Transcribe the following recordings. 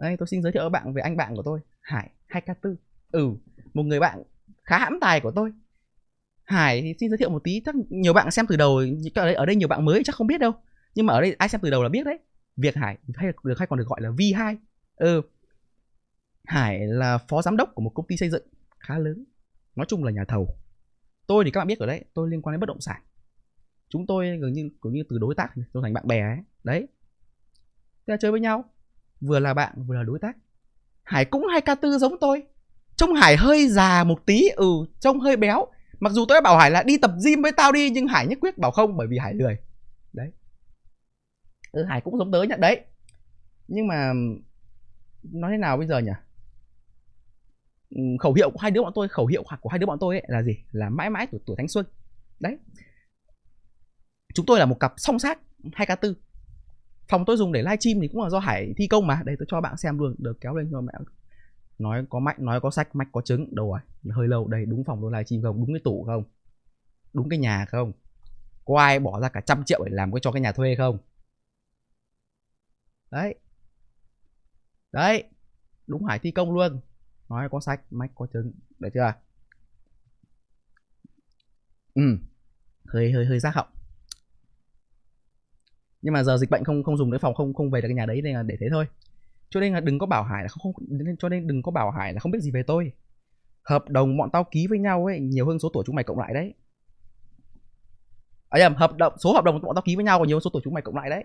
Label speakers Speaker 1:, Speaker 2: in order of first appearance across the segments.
Speaker 1: đây tôi xin giới thiệu với bạn về anh bạn của tôi hải 2k4 ừ một người bạn khá hãm tài của tôi. Hải thì xin giới thiệu một tí chắc nhiều bạn xem từ đầu ở đây, ở đây nhiều bạn mới chắc không biết đâu. Nhưng mà ở đây ai xem từ đầu là biết đấy. Việt hải hay được hay còn được gọi là v2 ừ hải là phó giám đốc của một công ty xây dựng khá lớn nói chung là nhà thầu. Tôi thì các bạn biết ở đấy tôi liên quan đến bất động sản. Chúng tôi gần như cũng như từ đối tác tôi thành bạn bè ấy. Đấy. Thế là chơi với nhau vừa là bạn vừa là đối tác. Hải cũng hai k tư giống tôi. Trông hải hơi già một tí ừ trông hơi béo. Mặc dù tôi đã bảo hải là đi tập gym với tao đi nhưng hải nhất quyết bảo không bởi vì hải lười. Đấy. Ừ, hải cũng giống tớ nhận đấy. Nhưng mà nói thế nào bây giờ nhỉ? Ừ, khẩu hiệu của hai đứa bọn tôi khẩu hiệu của hai đứa bọn tôi ấy là gì? Là mãi mãi tuổi tuổi thanh xuân. Đấy. Chúng tôi là một cặp song sát hai k tư phòng tôi dùng để livestream thì cũng là do hải thi công mà. Đây, tôi cho bạn xem luôn. Được, kéo lên cho mẹ. Nói có mạnh, nói có sách mạch có trứng. Đâu rồi hơi lâu. Đây, đúng phòng tôi livestream không? Đúng cái tủ không? Đúng cái nhà không? Có ai bỏ ra cả trăm triệu để làm cái cho cái nhà thuê không? Đấy. Đấy. Đúng hải thi công luôn. Nói có sách, mách có trứng. Được chưa? Ừ. Hơi hơi hơi giác họng nhưng mà giờ dịch bệnh không không dùng cái phòng không không về được cái nhà đấy nên là để thế thôi. Cho nên là đừng có bảo hải là không, không cho nên đừng có bảo hải là không biết gì về tôi. Hợp đồng bọn tao ký với nhau ấy nhiều hơn số tuổi chúng mày cộng lại đấy. À nhầm hợp đồng số hợp đồng bọn tao ký với nhau còn nhiều hơn số tuổi chúng mày cộng lại đấy.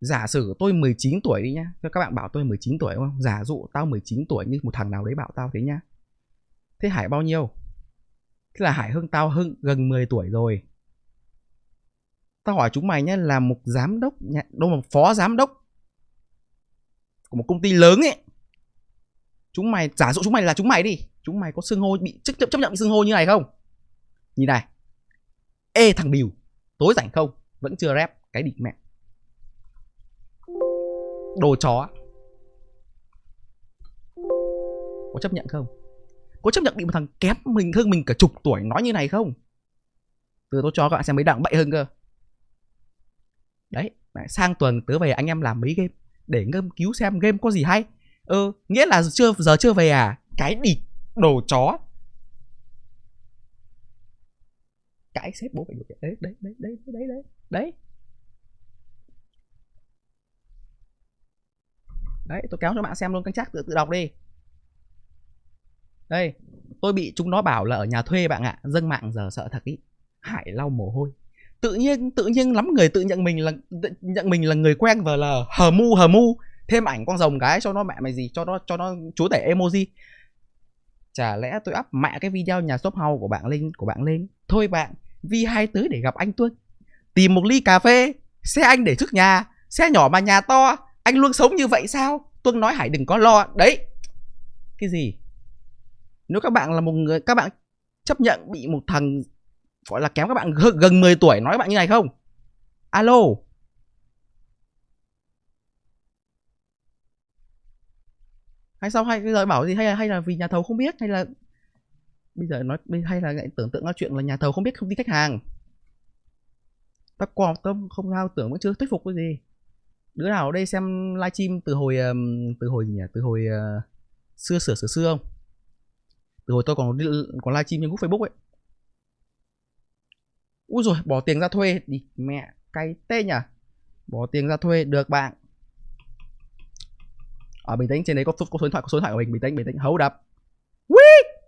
Speaker 1: Giả sử tôi 19 tuổi đi nhá các bạn bảo tôi 19 tuổi đúng không? Giả dụ tao 19 tuổi như một thằng nào đấy bảo tao thế nhá. Thế hải bao nhiêu? Thế là hải hơn tao hơn gần 10 tuổi rồi tao hỏi chúng mày nhé là một giám đốc đâu một phó giám đốc của một công ty lớn ấy. Chúng mày giả dụ chúng mày là chúng mày đi chúng mày có xưng hô bị chấp, chấp nhận bị xưng hô như này không? Nhìn này. Ê thằng biểu tối rảnh không? Vẫn chưa rep cái địch mẹ. Đồ chó. Có chấp nhận không? Có chấp nhận bị một thằng kém mình hơn mình cả chục tuổi nói như này không? Từ tôi cho các bạn xem mấy đảng bậy hơn cơ đấy sang tuần tớ về anh em làm mấy game, để ngâm cứu xem game có gì hay. Ừ nghĩa là chưa, giờ chưa về à? Cái địt đồ chó. Cái sếp bố phải được đấy đấy đấy đấy đấy đấy đấy đấy. Tôi kéo cho bạn xem luôn canh chắc tự tự đọc đi. Đây, tôi bị chúng nó bảo là ở nhà thuê bạn ạ, dâng mạng giờ sợ thật ý. Hải lau mồ hôi tự nhiên tự nhiên lắm người tự nhận mình là, nhận mình là người quen và là hờ mu hờ mu. Thêm ảnh con rồng cái cho nó mẹ mày gì, cho nó cho nó chúa tể emoji. Chả lẽ tôi up mẹ cái video nhà shop house của bạn lên, của bạn lên. Thôi bạn vi hai tới để gặp anh tuân tìm một ly cà phê, xe anh để trước nhà, xe nhỏ mà nhà to. Anh luôn sống như vậy sao? Tuân nói hải đừng có lo. Đấy. Cái gì? Nếu các bạn là một người, các bạn chấp nhận bị một thằng gọi là kém các bạn gần 10 tuổi nói các bạn như này không? Alo. Hay sao? Hay bây giờ bảo gì? Hay là hay là vì nhà thầu không biết? Hay là bây giờ nói hay là tưởng tượng ra chuyện là nhà thầu không biết không tin khách hàng? Ta quan tâm không sao tưởng vẫn chưa thuyết phục cái gì. Đứa nào ở đây xem livestream từ hồi từ hồi gì nhỉ? Từ hồi uh, xưa sửa sửa xưa không? Từ hồi tôi còn còn livestream trên group Facebook ấy. Úi rồi bỏ tiền ra thuê đi. Mẹ cay tê nhỉ bỏ tiền ra thuê được bạn. Ở bình tĩnh trên đấy có, có số điện thoại có số điện thoại của mình. Bình tĩnh bình tĩnh. Hấu đập Whee!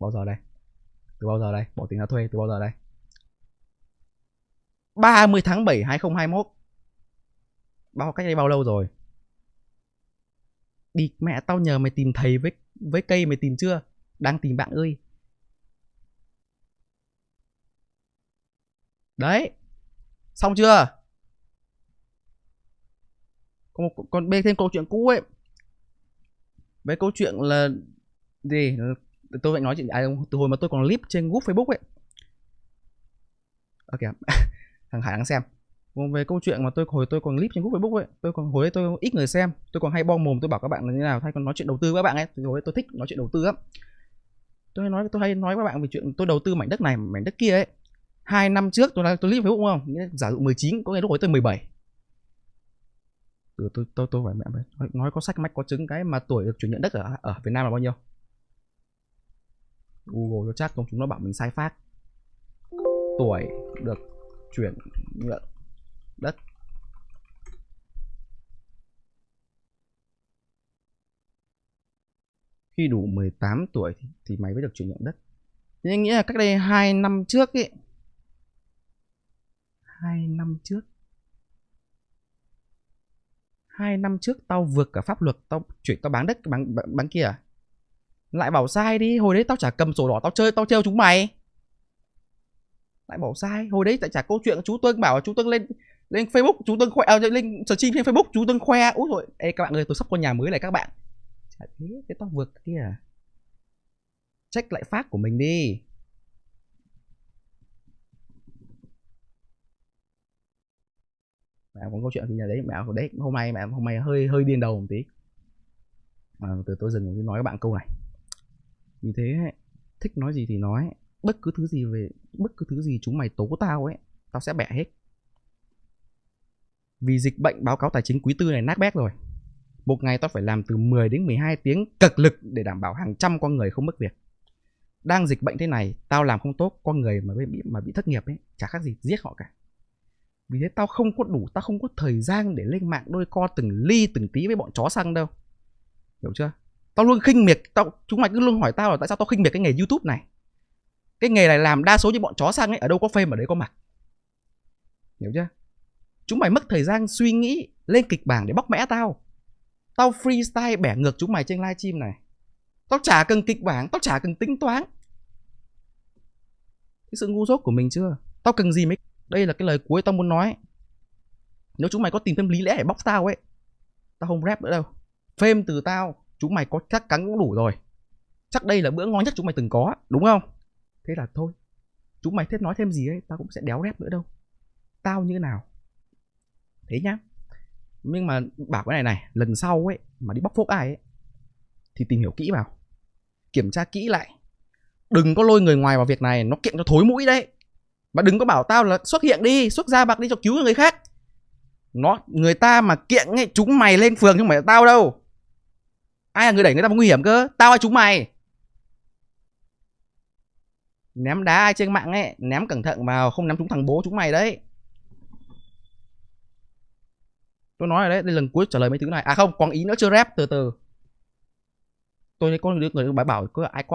Speaker 1: bao giờ đây? Từ bao giờ đây? Bỏ tiền ra thuê từ bao giờ đây? 30 tháng 7 2021 bao cách đây bao lâu rồi? Đi mẹ tao nhờ mày tìm thầy với với cây mày tìm chưa? Đang tìm bạn ơi. Đấy. Xong chưa? Còn, còn bên thêm câu chuyện cũ ấy. Với câu chuyện là gì? Tôi phải nói chuyện ai từ hồi mà tôi còn clip trên group facebook ấy. Ok thằng hải đang xem còn về câu chuyện mà tôi hồi tôi còn clip trên group facebook ấy tôi còn hồi ấy tôi ít người xem tôi còn hay bom mồm tôi bảo các bạn là như nào thay còn nói chuyện đầu tư với các bạn ấy. Hồi ấy tôi thích nói chuyện đầu tư lắm. Tôi hay nói tôi hay nói với các bạn về chuyện tôi đầu tư mảnh đất này mảnh đất kia ấy. Hai năm trước tôi là tôi clip facebook không? Giả dụ 19 có nghĩa lúc ấy tôi 17 từ tôi tôi tôi phải mẹ nói, nói có sách mách có chứng cái mà tuổi được chuyển nhượng đất ở ở Việt Nam là bao nhiêu? Google cho chắc không chúng nó bảo mình sai phát. Tuổi được chuyển nhượng đất. Khi đủ 18 tuổi thì, thì mày mới được chuyển nhượng đất. Nên nghĩa là cách đây 2 năm trước ấy 2 năm trước 2 năm trước tao vượt cả pháp luật tao chuyển tao bán đất bán, bán, bán kia à? lại bảo sai đi hồi đấy tao chả cầm sổ đỏ tao chơi tao trêu chúng mày. Lại bảo sai hồi đấy tại chả câu chuyện chú tuân bảo chú tuân lên lên facebook chú tân khoe à, dạ, lên stream trên facebook chú tân khoe. Úi rồi ê các bạn ơi tôi sắp có nhà mới này các bạn. Chả thế cái tao vượt kia à? Check lại phát của mình đi. Mẹ có câu chuyện gì nhà đấy mẹ đấy. Hôm nay mẹ hôm nay hơi hơi điên đầu một tí. Mà từ tôi dừng tôi nói các bạn câu này. Vì thế thích nói gì thì nói. Bất cứ thứ gì về bất cứ thứ gì chúng mày tố tao ấy tao sẽ bẻ hết vì dịch bệnh báo cáo tài chính quý tư này nát bét rồi. Một ngày tao phải làm từ 10 đến 12 tiếng cực lực để đảm bảo hàng trăm con người không mất việc. Đang dịch bệnh thế này, tao làm không tốt, con người mà bị mà bị thất nghiệp ấy, chả khác gì giết họ cả. Vì thế tao không có đủ, tao không có thời gian để lên mạng đôi co từng ly từng tí với bọn chó xăng đâu. Hiểu chưa? Tao luôn khinh miệt, tao, chúng mày cứ luôn hỏi tao là tại sao tao khinh miệt cái nghề youtube này. Cái nghề này làm đa số như bọn chó xăng ấy, ở đâu có phê ở đấy có mặt. Hiểu chưa? Chúng mày mất thời gian suy nghĩ lên kịch bản để bóc mẽ tao. Tao freestyle bẻ ngược chúng mày trên livestream này. Tao chả cần kịch bản, tao chả cần tính toán. Cái sự ngu dốt của mình chưa? Tao cần gì mấy đây là cái lời cuối tao muốn nói. Nếu chúng mày có tìm thêm lý lẽ để bóc tao ấy, tao không rap nữa đâu. Phim từ tao, chúng mày có chắc cắn cũng đủ rồi. Chắc đây là bữa ngon nhất chúng mày từng có, đúng không? Thế là thôi. Chúng mày thích nói thêm gì ấy, tao cũng sẽ đéo rap nữa đâu. Tao như nào? Thế nhá. Nhưng mà bảo cái này này, lần sau ấy, mà đi bóc phốt ai ấy, thì tìm hiểu kỹ vào. Kiểm tra kỹ lại. Đừng có lôi người ngoài vào việc này, nó kiện cho thối mũi đấy. Mà đừng có bảo tao là xuất hiện đi, xuất ra bạc đi cho cứu người khác. Nó, người ta mà kiện ấy, chúng mày lên phường chứ không phải là tao đâu. Ai là người đẩy người ta vào nguy hiểm cơ? Tao hay chúng mày? Ném đá ai trên mạng ấy, ném cẩn thận vào, không ném chúng thằng bố chúng mày đấy. Tôi nói rồi đấy đây lần cuối trả lời mấy thứ này. À không còn ý nữa, chưa rep, từ từ. Tôi thấy có người người bảo có ai qua